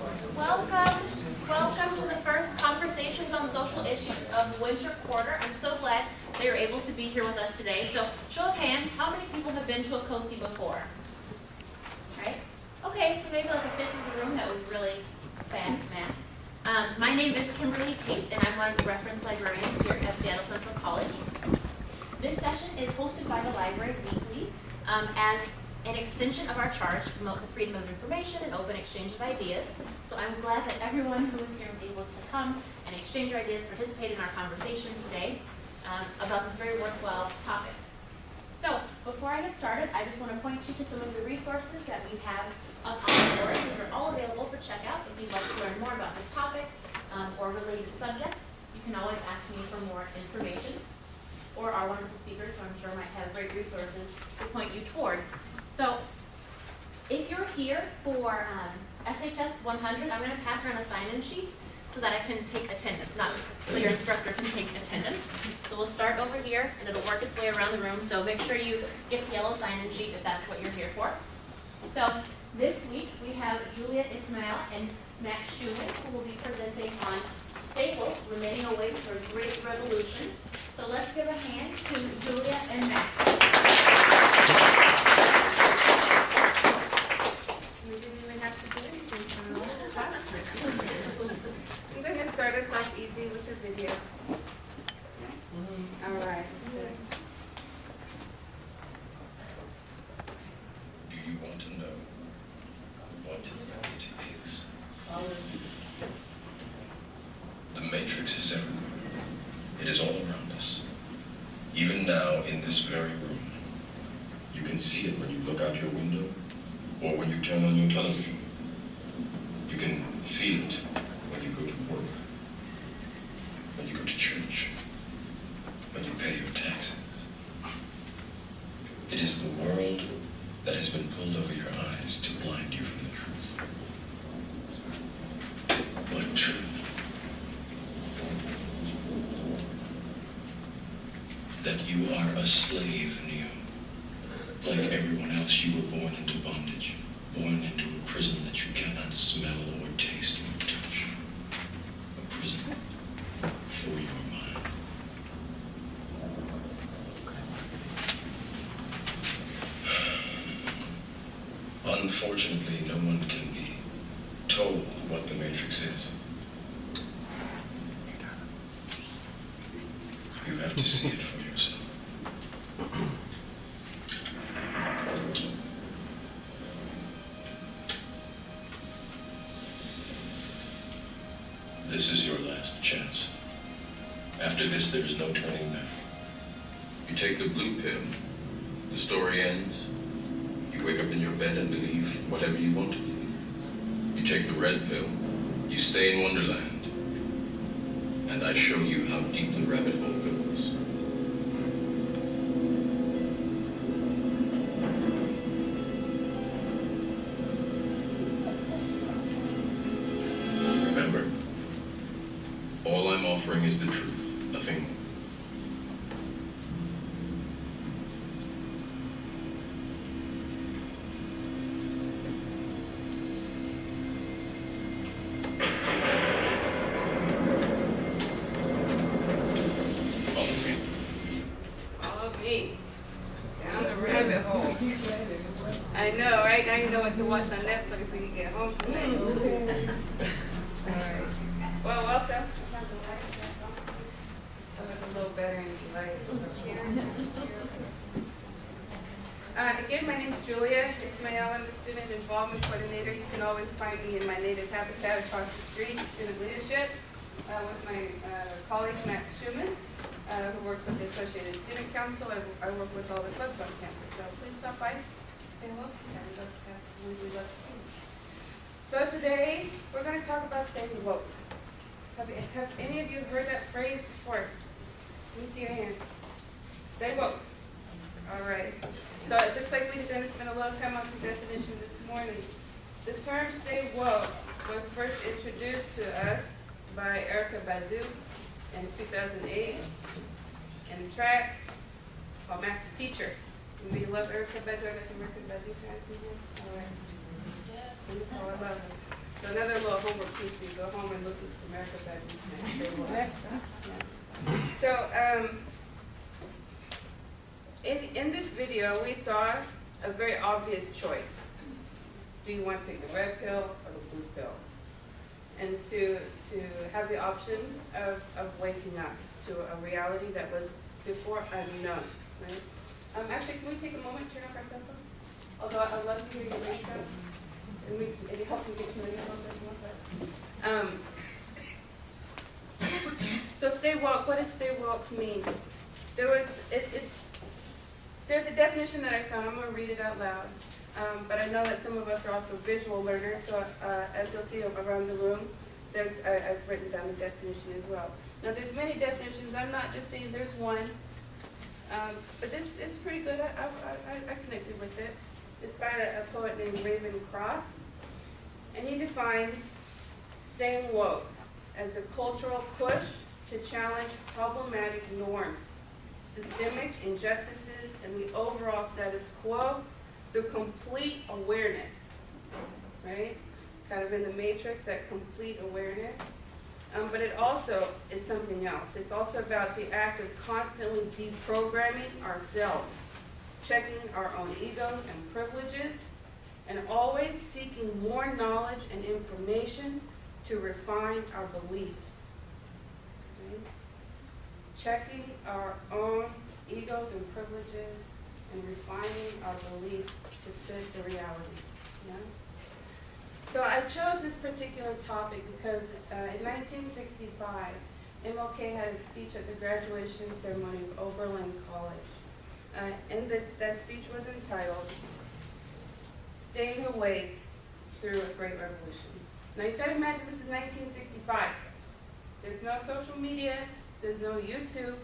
Welcome, welcome to the first Conversations on Social Issues of Winter Quarter. I'm so glad that you're able to be here with us today. So, show of hands, how many people have been to a COSI before? Right? Okay, so maybe like a fifth of the room, that was really fast math. Um, my name is Kimberly Tate, and I'm one of the reference librarians here at Seattle Central College. This session is hosted by the library weekly um, as an extension of our charge to promote the freedom of information and open exchange of ideas. So I'm glad that everyone who is here was able to come and exchange ideas, participate in our conversation today um, about this very worthwhile topic. So before I get started, I just want to point you to some of the resources that we have up on the board. These are all available for checkout if you'd like to learn more about this topic um, or related subjects. You can always ask me for more information or our wonderful speakers, who I'm sure might have great resources to point you toward. So if you're here for um, SHS 100, I'm going to pass around a sign-in sheet so that I can take attendance, not so your instructor can take attendance. So we'll start over here, and it'll work its way around the room. So make sure you get the yellow sign-in sheet if that's what you're here for. So this week we have Julia Ismail and Max Schumann who will be presenting on staples remaining awake for a great revolution. So let's give a hand to Julia and Max. We didn't even have to do anything for a long time. I'm going to start us off easy with a video. All right. good. Do you want to know what it is? The matrix is everywhere. It is all around us. Even now, in this very room. You can see it when you look out your window or when you turn on your television. You can feel it when you go to work, when you go to church, when you pay your taxes. It is the world that has been pulled over your eyes to blind you from the truth. What truth? That you are a slave, This is your last chance. After this, there is no turning back. You take the blue pill, the story ends. You wake up in your bed and believe whatever you want to believe. You take the red pill, you stay in Wonderland, and I show you how deep the rabbit hole So today, we're going to talk about staying woke. Have, have any of you heard that phrase before? Let me see your hands. Stay woke. All right. So it looks like we're going to spend a lot of time on the definition this morning. The term stay woke was first introduced to us by Erykah Badu in 2008 in a track called Master Teacher. We love Erykah Badu. I got some Erykah Badu fans in here. All right. So I love her. So So another little homework piece, you go home and listen to America that. Yeah. So, um, in, in this video, we saw a very obvious choice. Do you want to take the red pill or the blue pill? And to, to have the option of, of waking up to a reality that was before unknown, right? Um, actually, can we take a moment, to turn off our cell phones? Although I'd love to hear your intro. It makes, it helps me get to um, so stay woke, what does stay woke mean? There was, it, it's, there's a definition that I found, I'm gonna read it out loud. Um, but I know that some of us are also visual learners, so, uh, as you'll see around the room, there's, I, I've written down the definition as well. Now, there's many definitions, I'm not just saying there's one, um, but this is pretty good, I, I, I, I connected with it. It's by a, a poet named Raven Cross, and he defines staying woke as a cultural push to challenge problematic norms, systemic injustices, and the overall status quo through complete awareness, right? Kind of in the matrix, that complete awareness. Um, but it also is something else. It's also about the act of constantly deprogramming ourselves, checking our own egos and privileges, and always seeking more knowledge and information to refine our beliefs. Okay? Checking our own egos and privileges and refining our beliefs to fit the reality. Yeah? So I chose this particular topic because uh, in 1965, MLK had a speech at the graduation ceremony of Oberlin College. Uh, and the, that speech was entitled, Staying Awake Through a Great Revolution. Now you gotta imagine this is 1965. There's no social media, there's no YouTube,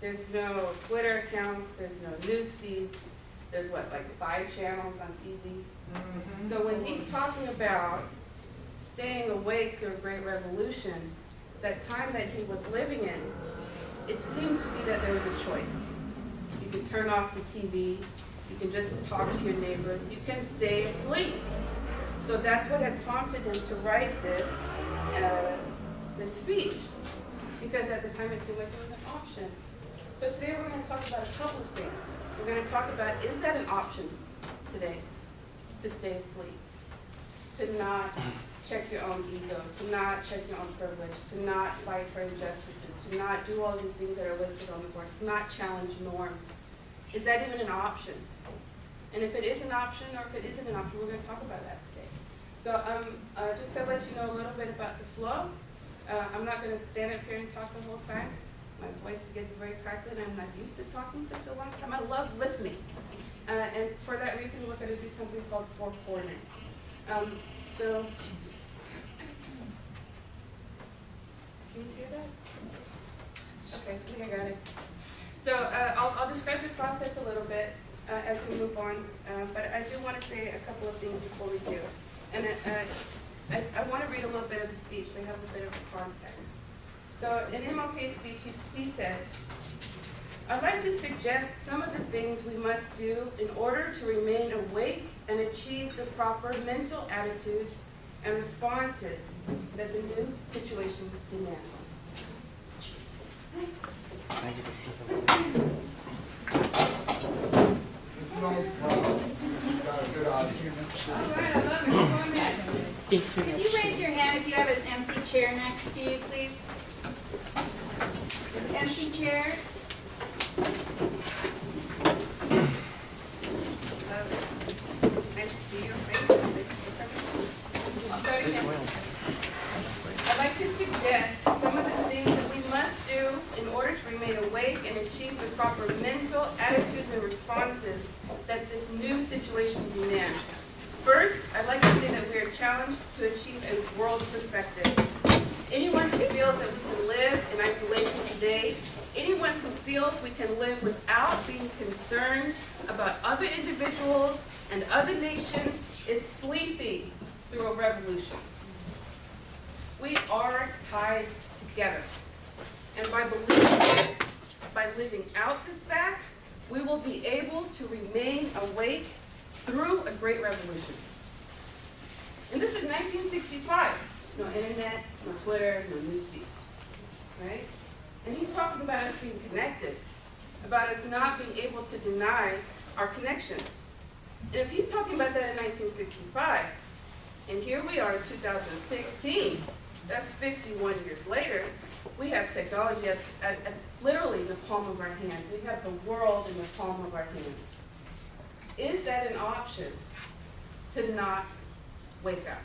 there's no Twitter accounts, there's no news feeds, there's what, like five channels on TV? So when he's talking about staying awake through a great revolution, that time that he was living in, it seemed to be that there was a choice. Can turn off the TV, you can just talk to your neighbors, you can stay asleep. So that's what had prompted him to write this, uh, this speech, because at the time it seemed like it was an option. So today we're going to talk about a couple of things. We're going to talk about, is that an option today? to stay asleep, to not check your own ego, to not check your own privilege, to not fight for injustices, to not do all these things that are listed on the board, to not challenge norms. Is that even an option? And if it is an option or if it isn't an option, we're going to talk about that today. So um, uh, just to let you know a little bit about the flow, uh, I'm not going to stand up here and talk the whole time. My voice gets very crackly and I'm not used to talking such a long time. I love listening. Uh, and for that reason, we're going to do something called four corners. Um, so, can you hear that? Okay, I think I got it. So uh, I'll, I'll describe the process a little bit uh, as we move on, uh, but I do want to say a couple of things before we do. And uh, I, I want to read a little bit of the speech so have a bit of context. So in MLK's speech, he, he says, I'd like to suggest some of the things we must do in order to remain awake and achieve the proper mental attitudes and responses that the new situation demands. Could you raise your hand if you have an empty chair next to you, please? Empty chair? I'd like to suggest some of the things that we must do in order to remain awake and achieve the proper mental attitudes and responses that this new situation demands. First, I'd like to say that we are challenged to achieve a world perspective. Anyone who feels that we can live in isolation today, anyone who feels we can live without being concerned about other individuals and other nations is sleeping through a revolution. We are tied together. And by believing this, by living out this fact, we will be able to remain awake through a great revolution. And this is nineteen sixty-five. No internet, no Twitter, no news feeds, right? And he's talking about us being connected, about us not being able to deny our connections. And if he's talking about that in nineteen sixty-five, and here we are in two thousand sixteen, that's fifty-one years later, we have technology at, at, at literally in the palm of our hands. We have the world in the palm of our hands. Is that an option to not wake up?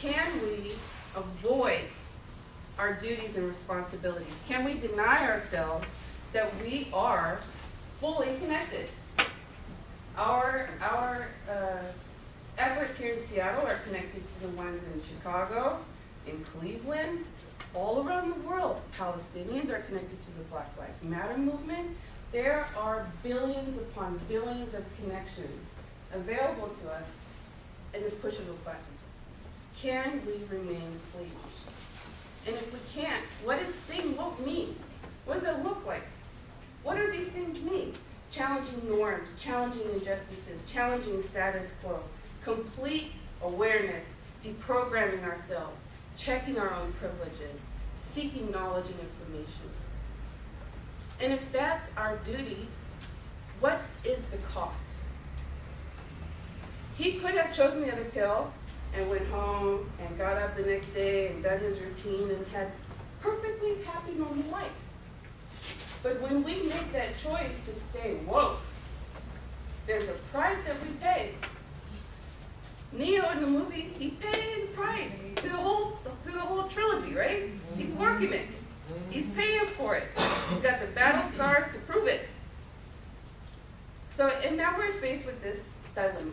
Can we avoid our duties and responsibilities? Can we deny ourselves that we are fully connected? Our, our uh, efforts here in Seattle are connected to the ones in Chicago, in Cleveland, all around the world. Palestinians are connected to the Black Lives Matter movement. There are billions upon billions of connections available to us at the push of a button. Can we remain asleep? And if we can't, what does thing look mean? What does it look like? What do these things mean? Challenging norms, challenging injustices, challenging status quo, complete awareness, deprogramming ourselves, checking our own privileges, seeking knowledge and information. And if that's our duty, what is the cost? He could have chosen the other pill and went home and got up the next day and done his routine and had perfectly happy normal life. But when we make that choice to stay woke, there's a price that we pay. Neo in the movie, he paid the price through the whole through the whole trilogy, right? He's working it. He's paying for it. He's got the battle scars to prove it. So, and now we're faced with this dilemma.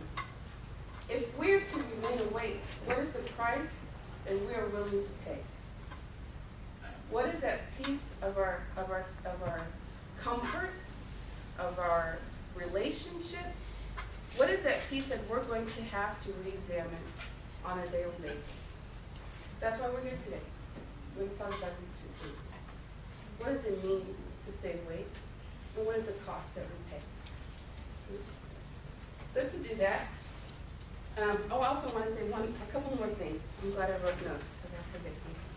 If we're to remain awake, what is the price that we are willing to pay? What is that piece of our of our of our comfort, of our relationships? What is that piece that we're going to have to re-examine on a daily basis? That's why we're here today. We're going to talk about these two things. What does it mean to stay awake? And what is the cost that we pay? So to do that, um, oh, I also want to say one, a couple more things. I'm glad I wrote notes because I forget something.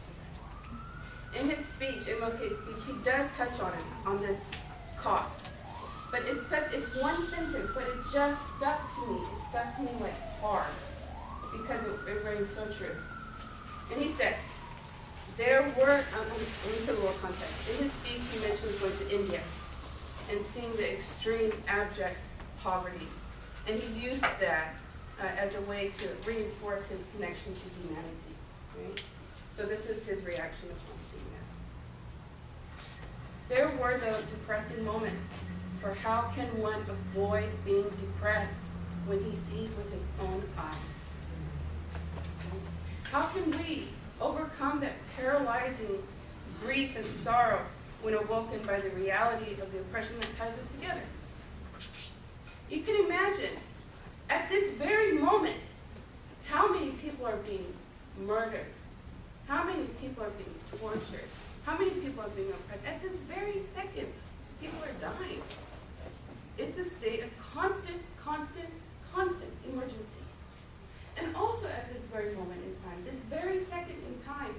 In his speech, MLK's speech, he does touch on it, on this cost. But it's such, it's one sentence, but it just stuck to me. It stuck to me like hard because it, it rings so true. And he says, there were, um, let me put a little context. In his speech, he mentions going to India and seeing the extreme abject poverty. And he used that uh, as a way to reinforce his connection to humanity. Right? So this is his reaction upon seeing that. There were those depressing moments, for how can one avoid being depressed when he sees with his own eyes? How can we overcome that paralyzing grief and sorrow when awoken by the reality of the oppression that ties us together? You can imagine, at this very moment, how many people are being murdered? How many people are being tortured? How many people are being oppressed? At this very second, people are dying. It's a state of constant, constant, constant emergency. And also at this very moment in time, this very second in time,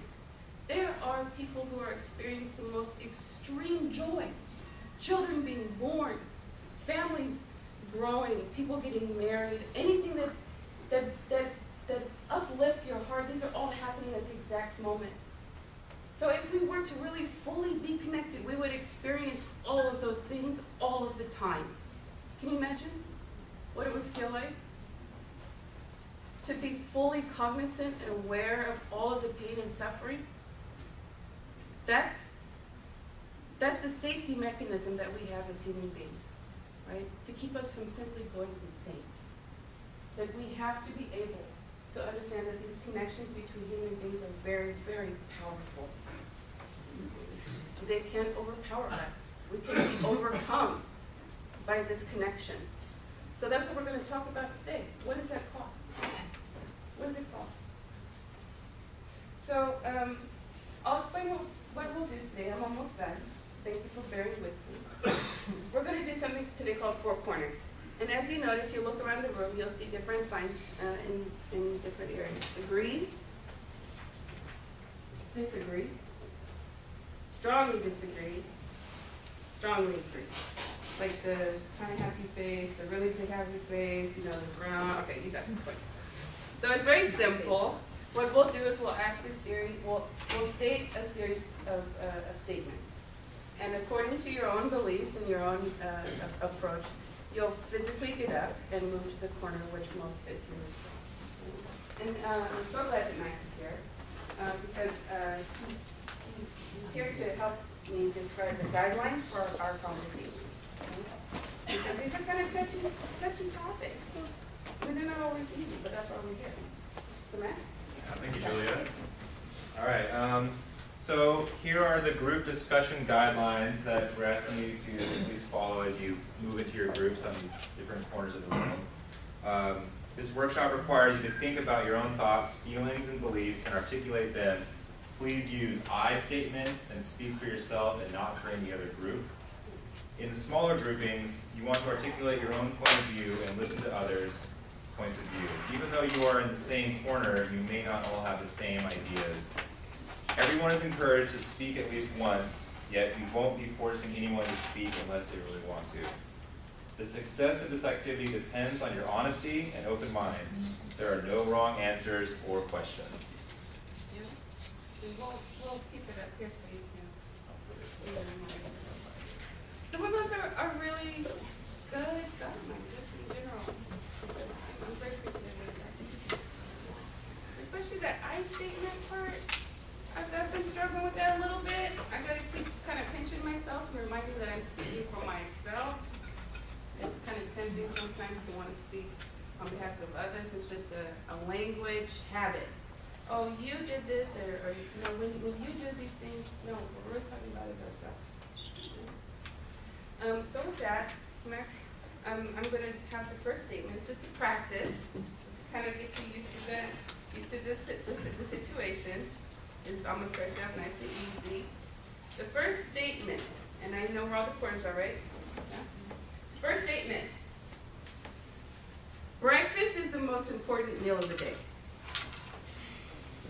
there are people who are experiencing the most extreme joy. Children being born, families growing, people getting married, anything that, that, that, that uplifts your heart, these are all happening at the exact moment. So if we were to really fully be connected, we would experience all of those things all of the time. Can you imagine what it would feel like? To be fully cognizant and aware of all of the pain and suffering? That's, that's a safety mechanism that we have as human beings, right? To keep us from simply going insane. That we have to be able to understand that these connections between human beings are very, very powerful. They can overpower us. We can be overcome by this connection. So that's what we're going to talk about today. What does that cost? What does it cost? So um, I'll explain what, what we'll do today. I'm almost done. Thank you for bearing with me. We're going to do something today called Four Corners. And as you notice, you look around the room, you'll see different signs uh, in, in different areas. Agree? Disagree? Strongly disagree? Strongly agree? Like the kind of happy face, the really big happy face, you know, the brown, okay, you got the point. So it's very simple. What we'll do is we'll ask a series, we'll, we'll state a series of, uh, of statements. And according to your own beliefs and your own uh, approach, you'll physically get up and move to the corner which most fits your response. And uh, I'm so glad that Max is here, uh, because uh, he's, he's, he's here to help me describe the guidelines for our conversations. Because these are kind of touchy, touchy topics. I mean, they're not always easy, but that's why we're here. So Max? Yeah, Thank you, Julia. All right, um, so here are the group discussion guidelines that we're asking you to please follow as you move into your groups on different corners of the room. Um, this workshop requires you to think about your own thoughts, feelings, and beliefs and articulate them. Please use I statements and speak for yourself and not for any other group. In the smaller groupings, you want to articulate your own point of view and listen to others' points of view. Even though you are in the same corner, you may not all have the same ideas. Everyone is encouraged to speak at least once, yet you won't be forcing anyone to speak unless they really want to. The success of this activity depends on your honesty and open mind. There are no wrong answers or questions. Yeah. We'll, we'll keep it up here so you can. Some of us are, are really good guidelines, just in general. I'm very appreciative of that. Especially that I statement part. I've, I've been struggling with that a little bit. I gotta keep kind of pinching myself and reminding that I'm speaking for myself. It's kind of tempting sometimes to want to speak on behalf of others. It's just a, a language habit. Oh, you did this, or, or, you know, when, when you do these things, no, what we're really talking about is ourselves. Um, so with that, Max, um, I'm gonna have the first statement, it's just a practice, just to kind of get you used to the, used to the, si- the situation. I'm gonna start you off nice and easy. The first statement, and I know where all the corners are, right? Yeah? First statement. Breakfast is the most important meal of the day.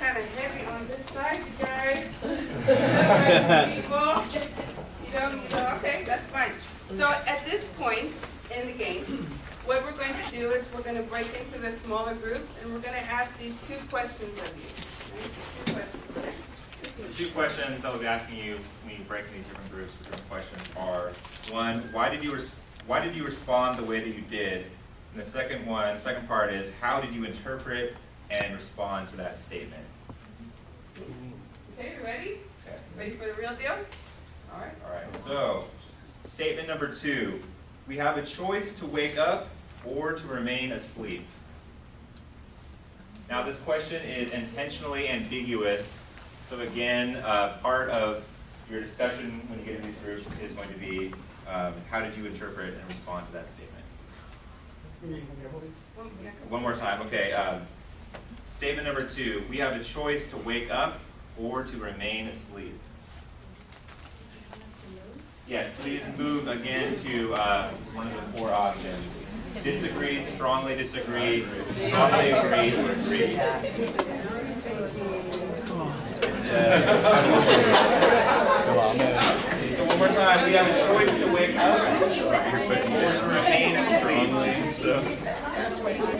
kind of heavy on this side, you guys. People, you know, you know, okay, that's fine. So at this point in the game, what we're going to do is we're going to break into the smaller groups and we're going to ask these two questions of you. right? Two questions. The two questions I will be asking you when you break into these different groups with different questions are, one, why did you, res- why did you respond the way that you did? And the second one, second part is, how did you interpret and respond to that statement? Okay, you ready? Okay. Ready for the real deal? All right. All right, so, statement number two, we have a choice to wake up or to remain asleep. Now, this question is intentionally ambiguous, so again, uh, part of your discussion when you get in these groups is going to be, um, how did you interpret and respond to that statement? One- One more time, okay. Um, statement number two, we have a choice to wake up or to remain asleep. Yes, please move again to uh, one of the four options. Disagree, strongly disagree, strongly agree, or agree. So one more time, we have a choice to wake up or to remain asleep. 야,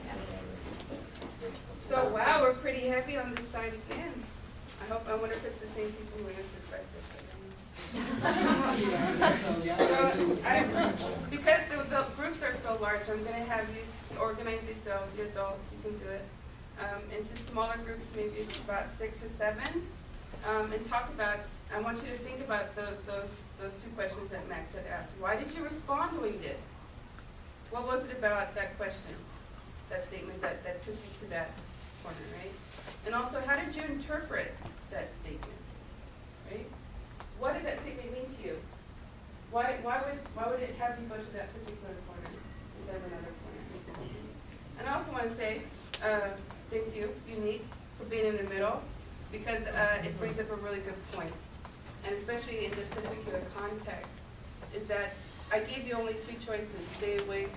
So wow, we're pretty heavy on this side again. I hope, I wonder if it's the same people who to breakfast. So, I, because the, the groups are so large, I'm gonna have you organize yourselves, you adults, you can do it, um, into smaller groups, maybe about six or seven. Um, and talk about, I want you to think about tho- those, those two questions that Max had asked. Why did you respond the way you did? What was it about that question, that statement that, that took you to that right? And also, how did you interpret that statement, right? What did that statement mean to you? Why, why would, why would it have you go to that particular corner instead of another corner? And I also want to say, uh, thank you, Unique, for being in the middle, because, uh, it brings up a really good point. And especially in this particular context, is that I gave you only two choices, stay awake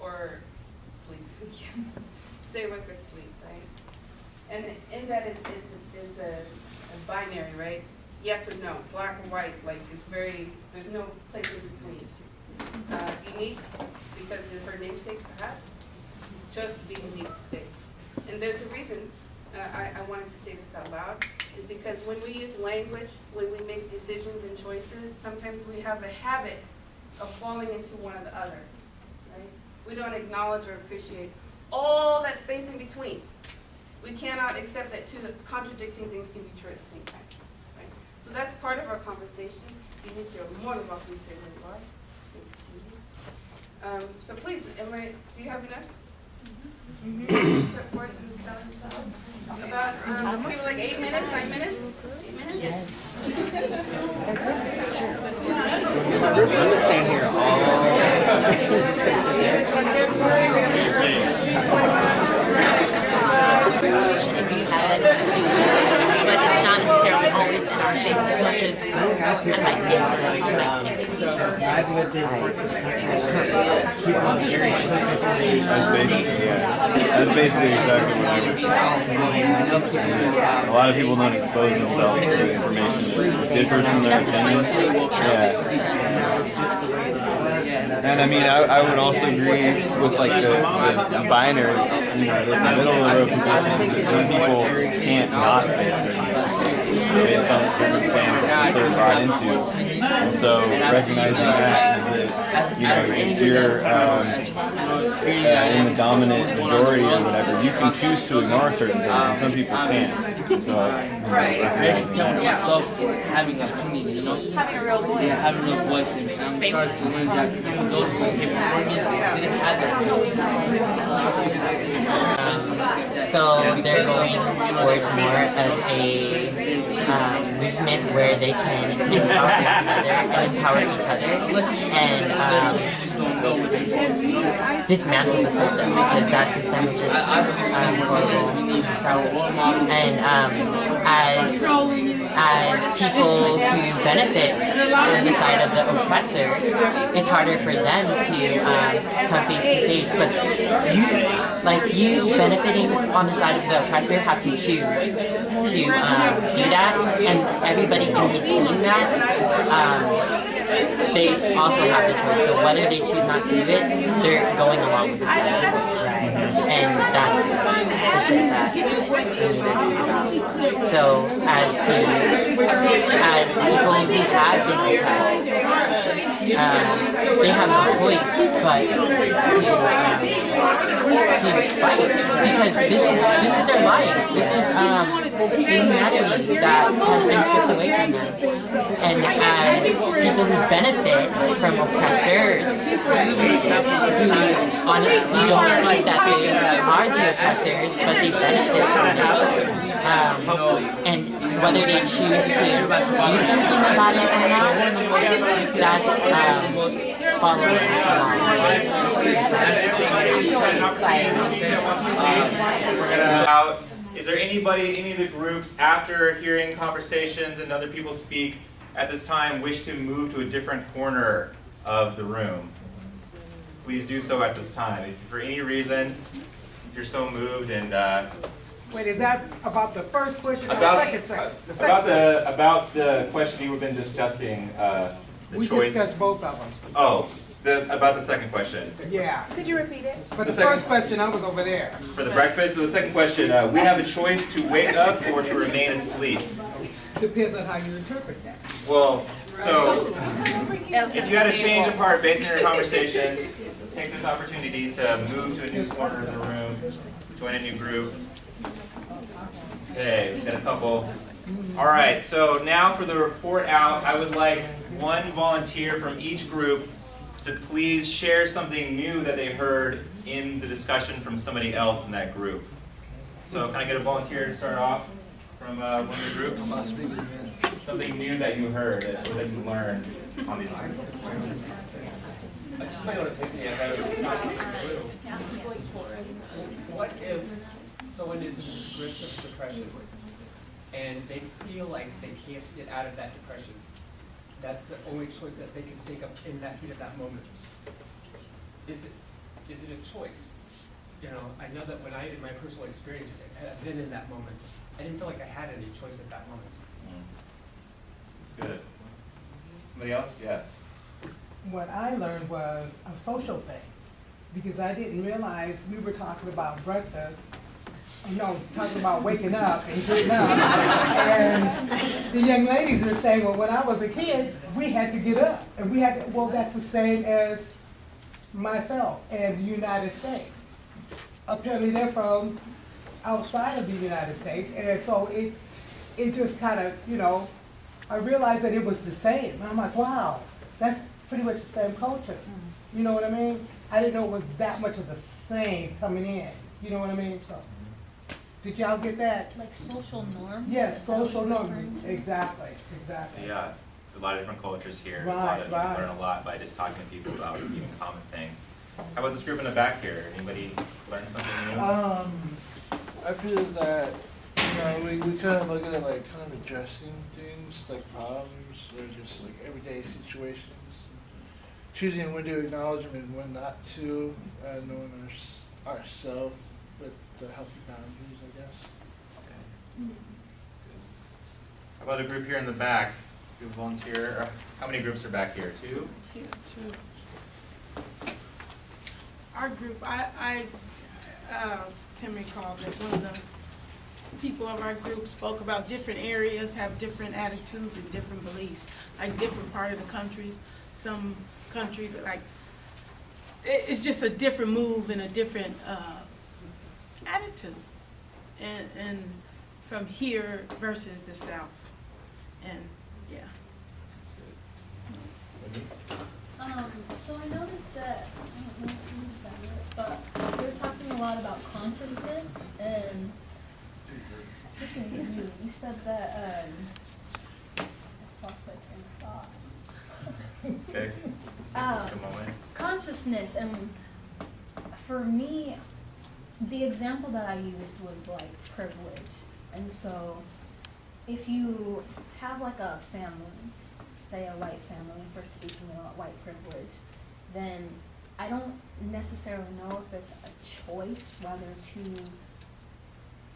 or sleep. Stay awake or sleep, right? And in that is, is, is a, a binary, right? Yes or no, black or white, like it's very, there's no place in between. Uh, unique, because of her namesake perhaps, chose to be unique today. And there's a reason, uh, I, I wanted to say this out loud, is because when we use language, when we make decisions and choices, sometimes we have a habit of falling into one or the other, right? We don't acknowledge or appreciate all that space in between. We cannot accept that two contradicting things can be true at the same time, right? So that's part of our conversation. You think you're more than welcome to stay where you are. Um, so please, am I, do you have enough? About, um, give like eight minutes, nine minutes? Eight minutes? I'm gonna stand here all. That's basically exactly what I was saying. A lot of people don't expose themselves to information that differs from their opinions. Yeah. And I mean, I, I would also agree with like the, the binary, you know, the middle of the road position. Some people can't not face certain things based on the circumstance that they're brought into. And so recognizing that, is that you know, if you're um, in the dominant majority or whatever, you can choose to ignore certain things, and some people can't. So, I- you know, I recognizing tell that. myself having an opinion, you know? Having a real voice. Yeah, having a real voice, and I'm starting to learn that even those who came before me didn't have that. So they're going towards more of a um, movement where they can empower each other, and um, dismantle the system because that system is just um, horrible. So, and um, as as people who benefit on the side of the oppressor, it's harder for them to um, come face to face. But you, like you benefiting on the side of the oppressor, have to choose to um, do that, and everybody in between that. Um, they also have the choice. So whether they choose not to do it, they're going along with the status quo. And that's the shit that we need to about. So as the, as people who have been oppressed, they have no choice but to to fight because this is this is their life. This is um, the humanity that has been stripped away from them. And as people who benefit from oppressors, who honestly don't think that they are the oppressors, but they benefit from them. Um, and whether they choose to do something about it or not, that's um, following along. out. Is there anybody, in any of the groups, after hearing conversations and other people speak at this time, wish to move to a different corner of the room? Please do so at this time. If for any reason, if you're so moved and uh, Wait, is that about the first question or the about second section? The about second- the about the question you've been discussing uh, the We choice. discussed both of them. Oh, the, about the second question. Yeah, Could you repeat it? but the The first question, I was over there. For the breakfast, so the second question, uh, we have a choice to wake up or to remain asleep. Depends on how you interpret that. Well, so if you had to change a part based on your conversation, take this opportunity to move to a new corner of the room, join a new group. Okay, we've got a couple. All right, so now for the report out, I would like one volunteer from each group to please share something new that they heard in the discussion from somebody else in that group. So can I get a volunteer to start off from uh, one of the groups? Something new that you heard, that that you learned on these. What if someone is in the grips of depression and they feel like they can't get out of that depression? That's the only choice that they can think of in that heat of that moment. Is it, is it a choice? You know, I know that when I, in my personal experience, I've been in that moment, I didn't feel like I had any choice at that moment. Mm. It's good. Somebody else? Yes. What I learned was a social thing, because I didn't realize we were talking about breakfast, you know, talking about waking up and getting up. And the young ladies were saying, well, when I was a kid, we had to get up. And we had, to, well, that's the same as myself and the United States. Apparently they're from outside of the United States, and so it, it just kind of, you know, I realized that it was the same. And I'm like, wow, that's pretty much the same culture. Mm. You know what I mean? I didn't know it was that much of the same coming in. You know what I mean? So, did y'all get that? Like social norms? Yes, Is that what social you're norms. to? Exactly, exactly. Yeah, a lot of different cultures here. There's a lot Right, of, you right. learn a lot by just talking to people about even common things. How about this group in the back here? Anybody learn something new? Um, I feel that, you know, we, we kind of look at it like kind of addressing things, like problems, or just like everyday situations. Choosing when to acknowledge them and when not to, uh, knowing our, ourselves with the healthy boundaries, I guess. How about a group here in the back? You volunteer, how many groups are back here? Two? Two. Two. Our group, I, I, uh, can recall that one of the people of our group spoke about different areas have different attitudes and different beliefs, like different part of the countries, some countries, like, it's just a different move and a different, uh, attitude. And, and from here versus the south, and, yeah. That's good. Um, so I noticed that, I don't know if you said it, but we were talking a lot about consciousness and speaking you, you said that, um, I lost my train of thought. It's okay. Um, Take a moment. consciousness and for me the example that i used was like privilege and so if you have like a family say a white family for speaking about white privilege then i don't necessarily know if it's a choice whether to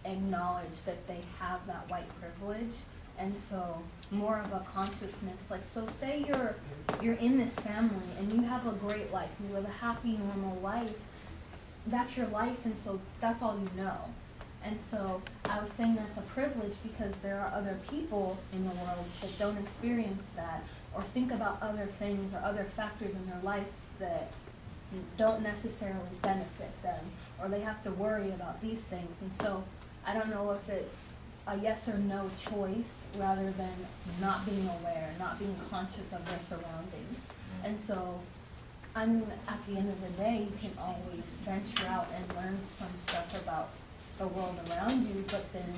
acknowledge that they have that white privilege. And so more of a consciousness like so say you're you're in this family and you have a great life you live a happy normal life that's your life and so that's all you know and so i was saying that's a privilege because there are other people in the world that don't experience that or think about other things or other factors in their lives that don't necessarily benefit them or they have to worry about these things and so i don't know if it's a yes or no choice rather than not being aware, not being conscious of their surroundings. Mm-hmm. And so, I mean, at the end of the day, you can always venture out and learn some stuff about the world around you, but then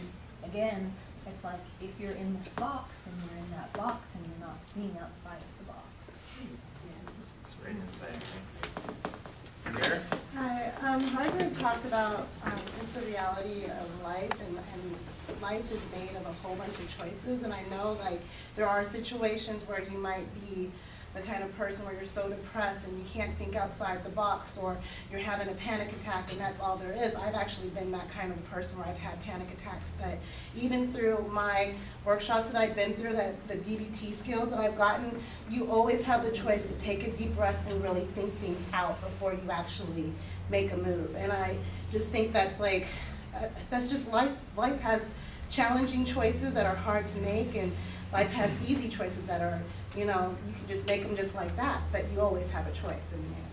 again, it's like if you're in this box, then you're in that box and you're not seeing outside of the box. It's great insight. Here? Hi, um, my talked about, um, just the reality of life and, and life is made of a whole bunch of choices. And I know like there are situations where you might be, the kind of person where you're so depressed and you can't think outside the box or you're having a panic attack and that's all there is. I've actually been that kind of person where I've had panic attacks. But even through my workshops that I've been through, that the DBT skills that I've gotten, you always have the choice to take a deep breath and really think things out before you actually make a move. And I just think that's like, uh, that's just life. Life has challenging choices that are hard to make and life has easy choices that are, you know, you can just make them just like that, but you always have a choice in the end.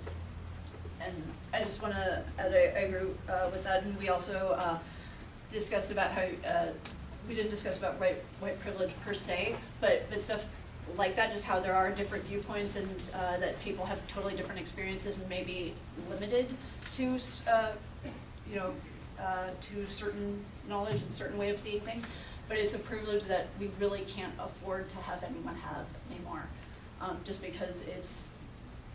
And I just want to, I agree uh, with that, and we also uh, discussed about how, uh, we didn't discuss about white, white privilege per se, but, but stuff like that, just how there are different viewpoints and uh, that people have totally different experiences and may be limited to, uh, you know, uh, to certain knowledge and certain way of seeing things. But it's a privilege that we really can't afford to have anyone have anymore, um, just because it's,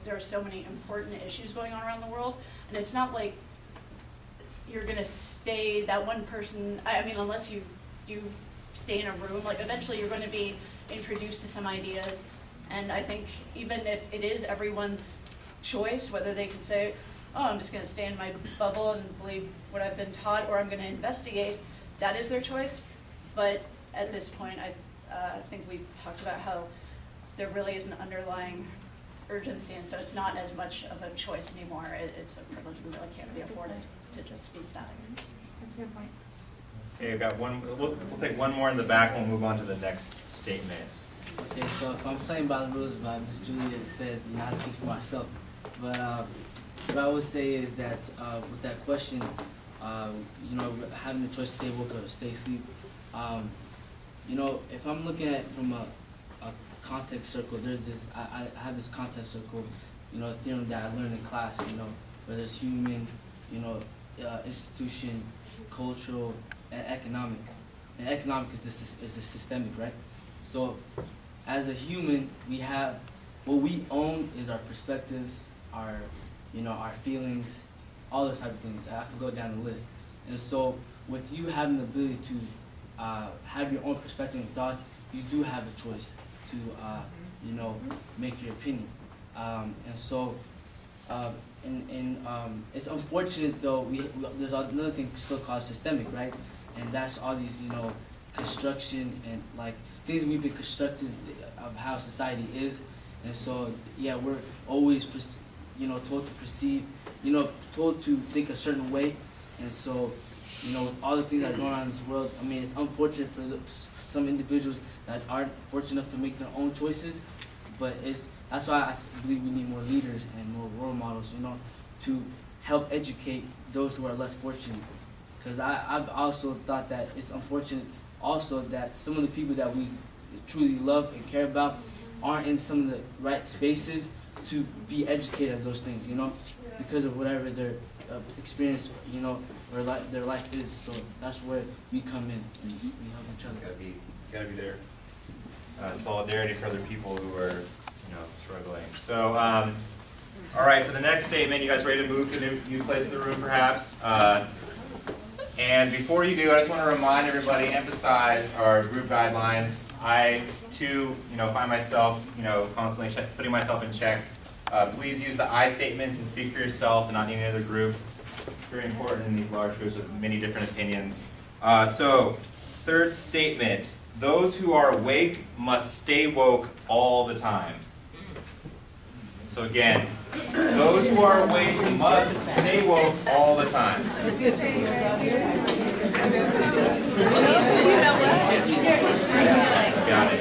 there are so many important issues going on around the world, and it's not like you're gonna stay, that one person, I, I mean, unless you do stay in a room, like eventually you're gonna be introduced to some ideas, and I think even if it is everyone's choice, whether they can say, oh, I'm just gonna stay in my bubble and believe what I've been taught, or I'm gonna investigate, that is their choice, but at this point, I, uh, think we've talked about how there really is an underlying urgency, and so it's not as much of a choice anymore. It, it's a privilege we really can't be afforded to just be static. That's a good point. Okay, I've got one, we'll, we'll take one more in the back and we'll move on to the next statement. Okay, so if I'm playing by the rules, by Miss Julia said, you know, I speak for myself. But uh, what I would say is that uh, with that question, uh, you know, having the choice to stay woke or stay asleep, um, you know, if I'm looking at from a, a context circle, there's this, I, I have this context circle, you know, theorem that I learned in class, you know, where there's human, you know, uh, institution, cultural, and economic. And economic is the, sys- is the systemic, right? So, as a human, we have, what we own is our perspectives, our, you know, our feelings, all those type of things. I could go down the list. And so, with you having the ability to uh, have your own perspective and thoughts, you do have a choice to, uh, you know, make your opinion. Um, and so, uh, and, and um, it's unfortunate though, we, we, there's another thing still called systemic, right? And that's all these, you know, construction and like things we've been constructed of how society is. And so, yeah, we're always, you know, told to perceive, you know, told to think a certain way. And so, you know, with all the things that are going on in this world, I mean, it's unfortunate for, the, for some individuals that aren't fortunate enough to make their own choices. But it's that's why I believe we need more leaders and more role models, you know, to help educate those who are less fortunate. Because I've also thought that it's unfortunate also that some of the people that we truly love and care about aren't in some of the right spaces to be educated of those things, you know, because of whatever their uh, experience, you know, or li- their life is. So that's where we come in and we help each other. Gotta be, gotta be there. Uh, solidarity for other people who are, you know, struggling. So, um, all right, for the next statement, you guys ready to move to new, new place in the room perhaps? Uh, and before you do, I just want to remind everybody, emphasize our group guidelines. I too, you know, find myself, you know, constantly check, putting myself in check. Uh, please use the I statements and speak for yourself and not any other group. Very important in these large groups with many different opinions. Uh, so, third statement, those who are awake must stay woke all the time. So again, those who are awake must stay woke all the time. Got it.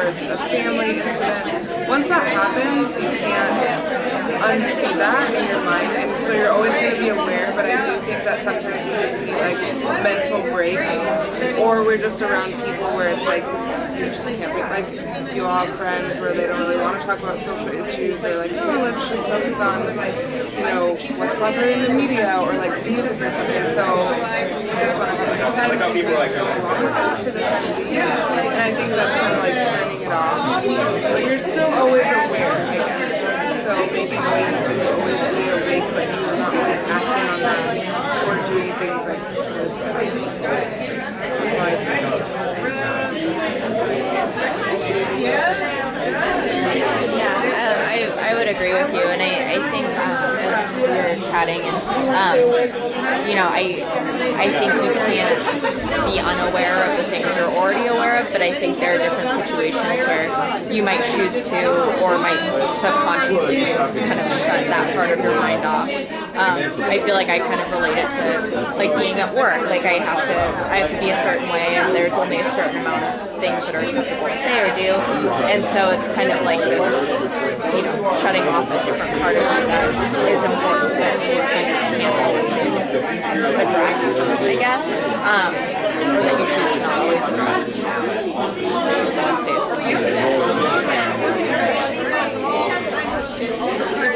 or family once that happens, you can't unsee that in your mind, and so you're always going to be aware, but I do think that sometimes we just need like mental breaks, or we're just around people where it's like, you just can't be, like, you all have friends where they don't really want to talk about social issues, they're like, oh, let's just focus on, you know, what's popular in the media, or like music or something, so you just want to have like a time Like how people like, go along with that for the time being, and I think that's kind of like turning it off, but you're still always aware, I guess. So maybe you do always stay awake, but you're not always acting on that or doing things like towards that. That's I take Yeah, uh, I, I would agree with you, and I, I think um, we were chatting, and um, you know, I I think you can't be unaware of the things you're already aware of, but I think there are different situations where you might choose to, or might subconsciously kind of shut that part of your mind off. Um, I feel like I kind of relate it to like being at work. Like I have to, I have to be a certain way, and there's only a certain amount of things that are acceptable to say or do, and so it's kind of like this, you know, shutting off a different part of you that is important that kind of can't always address, I guess, um, or that you to not always address. Most days.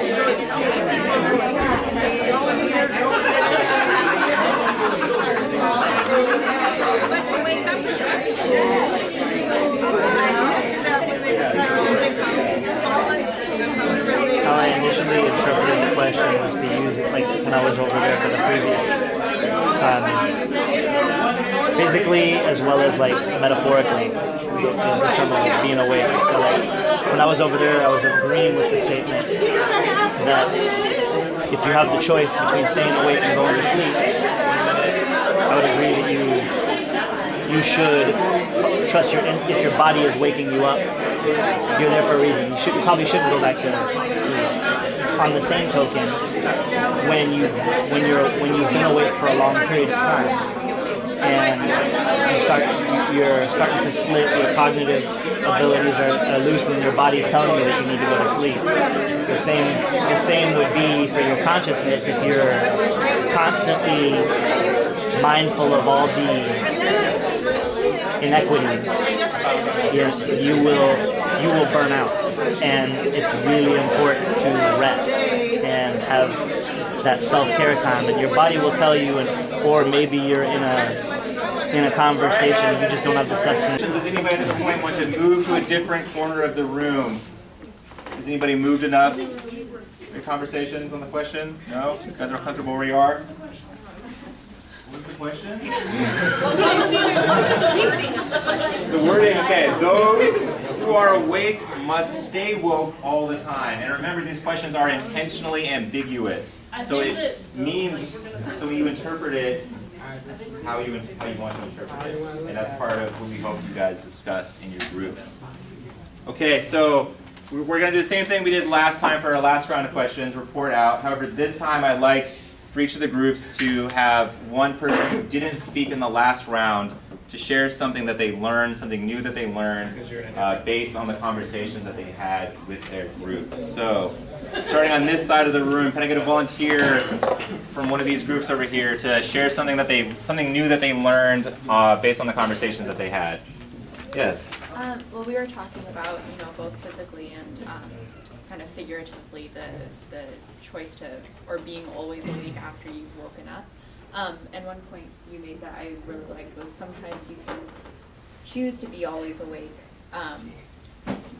How I initially interpreted the question was to use it like when I was over there for the previous times. Physically as well as like metaphorically in terms of being awake. So like when I was over there I was agreeing with the statement that if you have the choice between staying awake and going to sleep, I would agree that you you should trust your if your body is waking you up you're there for a reason. You should you probably shouldn't go back to sleep. On the same token when you when you're when you've been awake for a long period of time and you start you're starting to slip your cognitive abilities are, are loosening your body's telling you that you need to go to sleep the same the same would be for your consciousness if you're constantly mindful of all the inequities, you will you will burn out, and it's really important to rest and have that self-care time. And your body will tell you, and or maybe you're in a in a conversation, you just don't have the sustenance. Does anybody at this point want to move to a different corner of the room? Has anybody moved enough? Any conversations on the question? No? You guys are comfortable where you are? What's the question? The wording, okay. Those who are awake must stay woke all the time. And remember, these questions are intentionally ambiguous. So it means, so you interpret it how you, how you want to interpret it. And that's part of what we hope you guys discussed in your groups. Okay, so we're we're going to do the same thing we did last time for our last round of questions, report out. However, this time I'd like for each of the groups to have one person who didn't speak in the last round to share something that they learned, something new that they learned, uh, based on the conversations that they had with their group. So, starting on this side of the room, can I get a volunteer from one of these groups over here to share something that they, something new that they learned uh, based on the conversations that they had? Yes. Um, well, we were talking about, you know, both physically and um, kind of figuratively the the choice to or being always awake after you've woken up. Um, and one point you made that I really liked was sometimes you can choose to be always awake, um,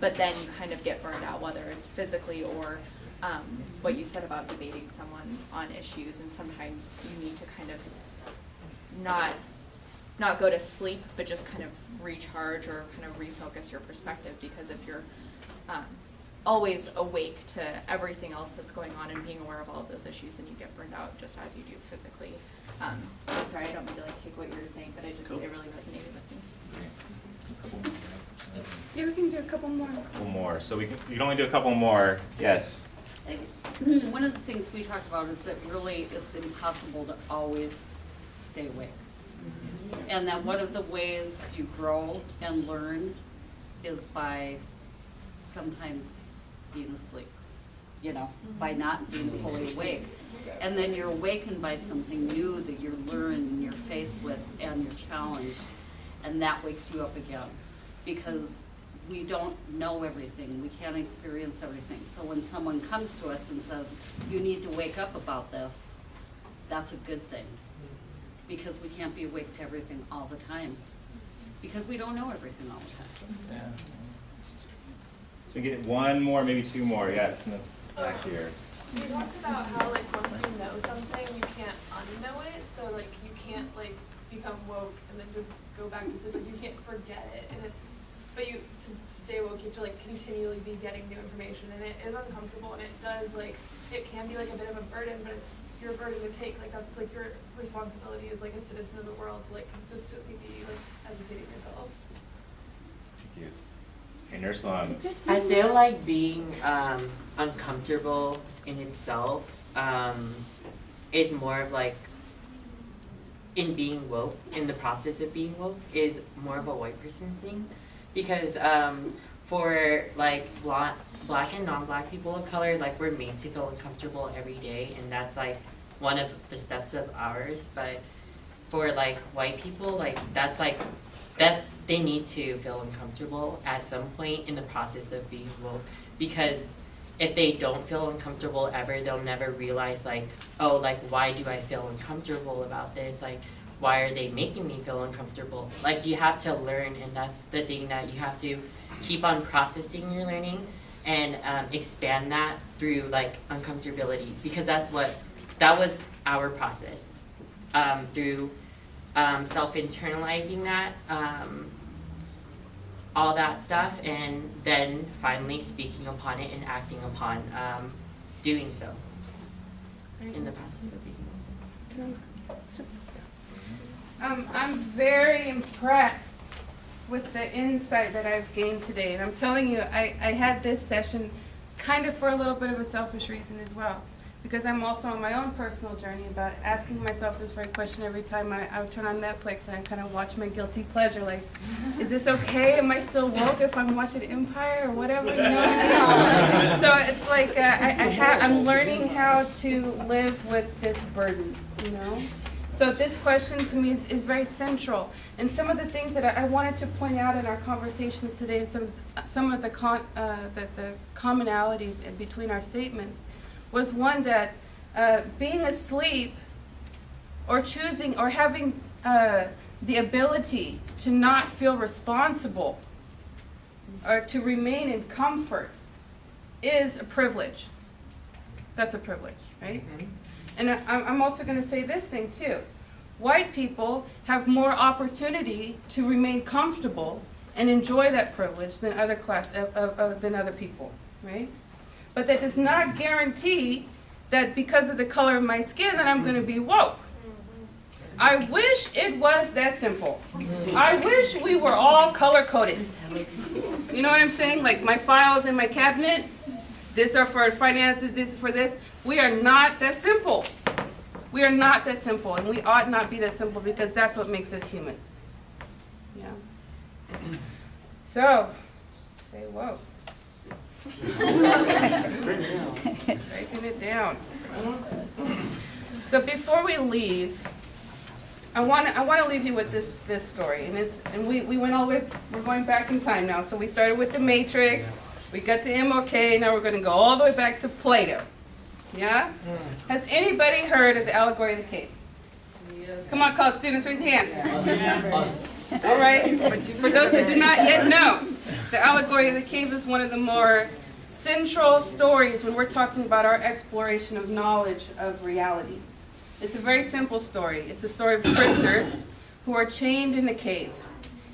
but then you kind of get burned out, whether it's physically or um, what you said about debating someone on issues, and sometimes you need to kind of not not go to sleep, but just kind of recharge or kind of refocus your perspective because if you're um, always awake to everything else that's going on and being aware of all of those issues, then you get burned out just as you do physically. Um, I'm sorry, I don't mean to like take what you were saying, but I just, it really resonated with me. Yeah, we can do a couple more. couple more. So we can, we can only do a couple more. Yes. One of the things we talked about is that really it's impossible to always stay awake. And that one of the ways you grow and learn is by sometimes being asleep, you know, by mm-hmm. not being fully awake. And then you're awakened by something new that you're learning and you're faced with and you're challenged. And that wakes you up again. Because we don't know everything, we can't experience everything. So when someone comes to us and says, you need to wake up about this, that's a good thing. Because we can't be awake to everything all the time. Because we don't know everything all the time. So we get one more, maybe two more. Yes, in the back here. You talked about how like once you know something, you can't unknow it. So like you can't like become woke and then just go back to sleep. Like you can't forget it, and it's but you to stay woke, you have to like continually be getting new information, and it is uncomfortable, and it does like it can be like a bit of a burden, but it's your burden to take. Like that's like your responsibility as like a citizen of the world to like consistently be like educating yourself. Thank you. Okay, Nurse Long. I feel like being um, uncomfortable in itself um, is more of like in being woke, in the process of being woke, is more of a white person thing. Because um, for like black, black and non-black people of color, like we're made to feel uncomfortable every day, and that's like one of the steps of ours. But for like white people, like that's like that they need to feel uncomfortable at some point in the process of being woke. Because if they don't feel uncomfortable ever they'll never realize like oh like why do i feel uncomfortable about this? Like why are they making me feel uncomfortable? Like you have to learn and that's the thing that you have to keep on processing your learning and um, expand that through like uncomfortability. Because that's what that was our process um, through um, self-internalizing that, um, all that stuff, and then finally speaking upon it and acting upon um, doing so in the being. Um, I'm very impressed with the insight that I've gained today. And I'm telling you, I, I had this session kind of for a little bit of a selfish reason as well. Because I'm also on my own personal journey about asking myself this very question every time I, I turn on Netflix and I kind of watch my guilty pleasure. Like, is this okay? Am I still woke if I'm watching Empire or whatever? You know what I mean? So it's like uh, I, I ha- I'm learning how to live with this burden, you know? So this question to me is, is very central. And some of the things that I, I wanted to point out in our conversation today, and some, some of the, con, uh, the, the commonality between our statements, was one that uh, being asleep or choosing or having uh, the ability to not feel responsible or to remain in comfort is a privilege. That's a privilege, right? And I- I'm also going to say this thing too. White people have more opportunity to remain comfortable and enjoy that privilege than other class than other people, right? But that does not guarantee that because of the color of my skin that I'm going to be woke. I wish it was that simple. I wish we were all color coded. You know what I'm saying? Like my files in my cabinet, this are for finances, this is for this. We are not that simple. We are not that simple, and we ought not be that simple because that's what makes us human. Yeah. So, say whoa. Breaking it down. So before we leave, I want to I want to leave you with this this story, and it's and we we went all the way. We're going back in time now. So we started with the Matrix. We got to MLK. Now we're going to go all the way back to Plato. Yeah. Has anybody heard of the allegory of the cave? Come on, college students, raise your hands. All right. For those who do not yet know, the allegory of the cave is one of the more central stories when we're talking about our exploration of knowledge of reality. It's a very simple story. It's a story of prisoners who are chained in a cave.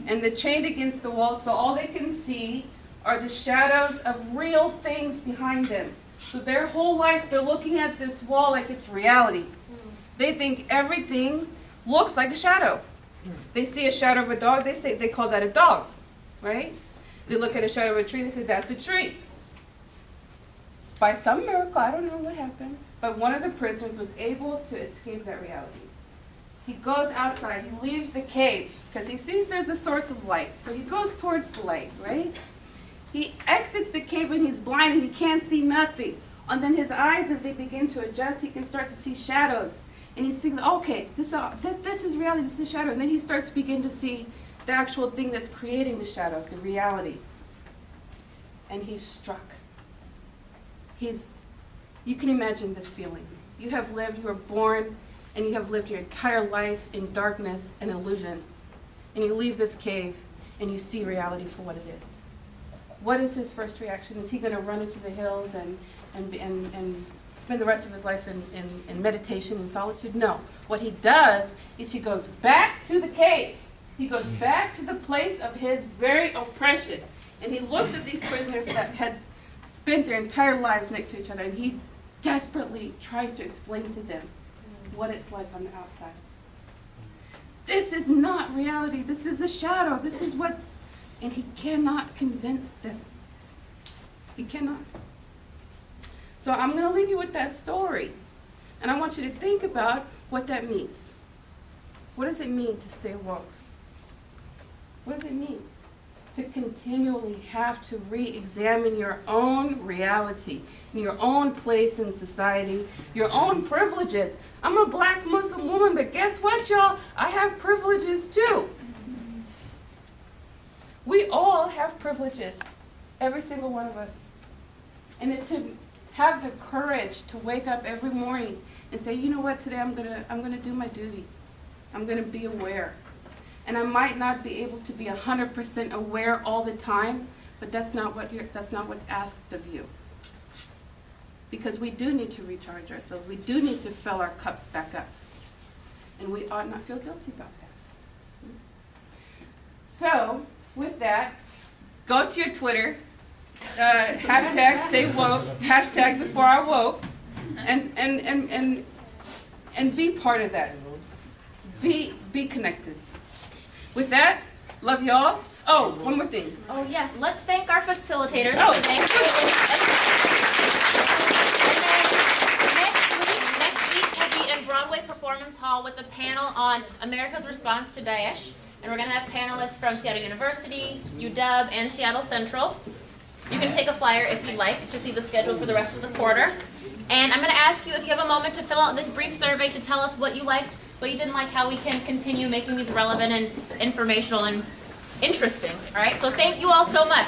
And they're chained against the wall, so all they can see are the shadows of real things behind them. So their whole life, they're looking at this wall like it's reality. They think everything looks like a shadow. Hmm. They see a shadow of a dog, they say they call that a dog, right? They look at a shadow of a tree, they say that's a tree. By some miracle, I don't know what happened, but one of the prisoners was able to escape that reality. He goes outside, he leaves the cave, because he sees there's a source of light. So he goes towards the light, right? He exits the cave and he's blind and he can't see nothing. And then his eyes, as they begin to adjust, he can start to see shadows. And he's thinking, okay, this, uh, this, this is reality, this is shadow. And then he starts to begin to see the actual thing that's creating the shadow, the reality. And he's struck. He's, you can imagine this feeling. You have lived, you were born, and you have lived your entire life in darkness and illusion. And you leave this cave and you see reality for what it is. What is his first reaction? Is he going to run into the hills and, and, and, and spend the rest of his life in, in, in meditation and solitude? No. What he does is he goes back to the cave. He goes hmm. back to the place of his very oppression. And he looks at these prisoners that had spent their entire lives next to each other and he desperately tries to explain to them what it's like on the outside. This is not reality. This is a shadow. This is what, and he cannot convince them. He cannot. So I'm going to leave you with that story. And I want you to think about what that means. What does it mean to stay woke? What does it mean? To continually have to re-examine your own reality, your own place in society, your own privileges. I'm a black Muslim woman, but guess what, y'all? I have privileges too. We all have privileges, every single one of us. And it, to have the courage to wake up every morning and say, you know what, today I'm gonna, I'm gonna do my duty. I'm gonna be aware. And I might not be able to be 100% aware all the time, but that's not, what you're, that's not what's asked of you. Because we do need to recharge ourselves. We do need to fill our cups back up. And we ought not feel guilty about that. So, with that, go to your Twitter, uh, hashtag stay woke, hashtag before I woke, and, and, and, and, and be part of that. Be, be connected. With that, love y'all. Oh, one more thing. Oh, yes, let's thank our facilitators. Oh. So thank you. And then next week, next week we'll be in Broadway Performance Hall with a panel on America's response to Daesh. And we're gonna have panelists from Seattle University, UW, and Seattle Central. You can take a flyer if you'd like to see the schedule for the rest of the quarter. And I'm gonna ask you if you have a moment to fill out this brief survey to tell us what you liked, what you didn't like, how we can continue making these relevant and informational and interesting. All right, so thank you all so much.